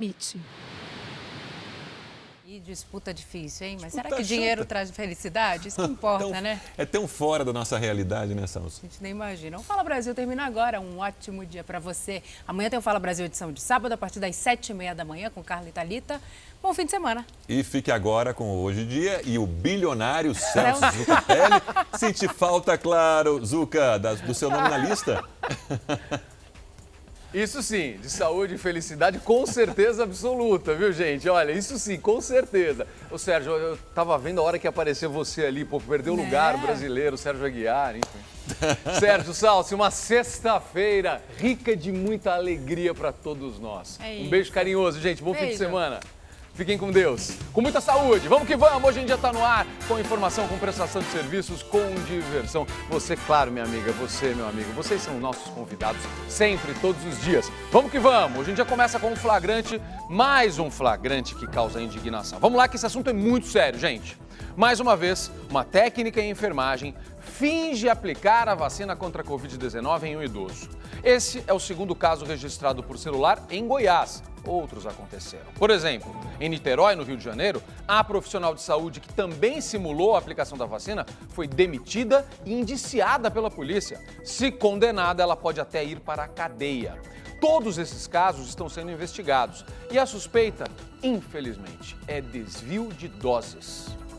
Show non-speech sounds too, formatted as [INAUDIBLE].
Mitch. E disputa difícil, hein? Mas Disputa será que dinheiro chata. traz felicidade? Isso que [LAUGHS] importa, Tão- né? É tão fora da nossa realidade, né, Celso? A gente nem imagina. O Fala Brasil termina agora. Um ótimo dia para você. Amanhã tem o Fala Brasil edição de sábado, a partir das sete e meia da manhã, com Carla e Thalita. Bom fim de semana. E fique agora com o Hoje em Dia e o bilionário [LAUGHS] Celso Zucatelli. Sente falta, claro, Zuca, da- do seu nome na lista? [LAUGHS] Isso sim, de saúde e felicidade com certeza absoluta, viu gente? Olha, isso sim, com certeza. Ô Sérgio, eu tava vendo a hora que apareceu você ali, pô, perdeu o Né? lugar, o brasileiro, Sérgio Aguiar, enfim. [LAUGHS] Sérgio Salsi, uma sexta-feira rica de muita alegria para todos nós. É um beijo carinhoso, gente, bom fim de Beijo. semana. Fiquem com Deus, com muita saúde. Vamos que vamos, hoje em dia está no ar, com informação, com prestação de serviços, com diversão. Você, claro, minha amiga, você, meu amigo, vocês são nossos convidados sempre, todos os dias. Vamos que vamos, hoje em dia começa com um flagrante, mais um flagrante que causa indignação. Vamos lá que esse assunto é muito sério, gente. Mais uma vez, uma técnica em enfermagem finge aplicar a vacina contra a Covid-19 em um idoso. Esse é o segundo caso registrado por celular em Goiás. Outros aconteceram. Por exemplo, em Niterói, no Rio de Janeiro, a profissional de saúde que também simulou a aplicação da vacina foi demitida e indiciada pela polícia. Se condenada, ela pode até ir para a cadeia. Todos esses casos estão sendo investigados e a suspeita, infelizmente, é desvio de doses.